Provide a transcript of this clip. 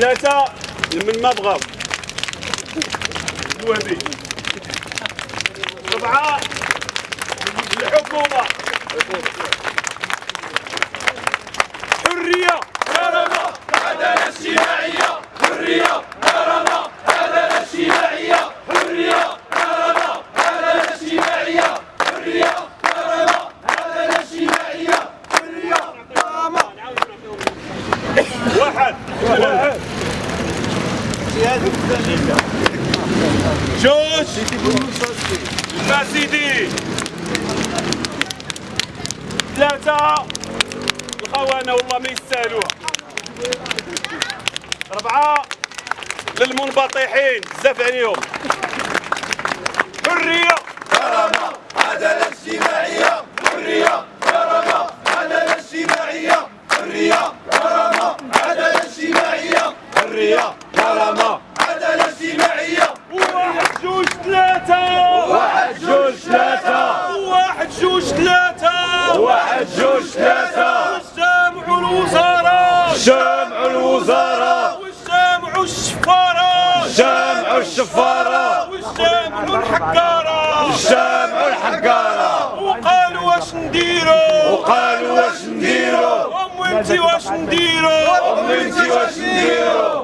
ثلاثة من ما بغاو. الوهبي أربعة الحكومة حرية. كرامة عدالة اجتماعية حرية كرامة عدالة اجتماعية حرية كرامة عدالة اجتماعية حرية كرامة عدالة اجتماعية حرية كرامة واحد واحد جوج الفاسدين ثلاثة! الخونة والله ما يستاهلوها. أربعة للمنبطحين. بزاف عليهم. حرية! كرامة عدالة اجتماعية! حرية! كرامة عدالة اجتماعية! حرية! كرامة عدالة اجتماعية! حرية كرامة عدالة اجتماعية واحد جوج ثلاثة واحد جوج ثلاثة واحد جوج ثلاثة واحد جوج ثلاثة والجامع الوزارة جامع الوزارة والجامع الشفارة الشفارة والجامع الحكارة الجامع الحكارة وقالوا واش نديرو وقالوا واش نديرو أم انتي واش نديرو أم انتي واش نديرو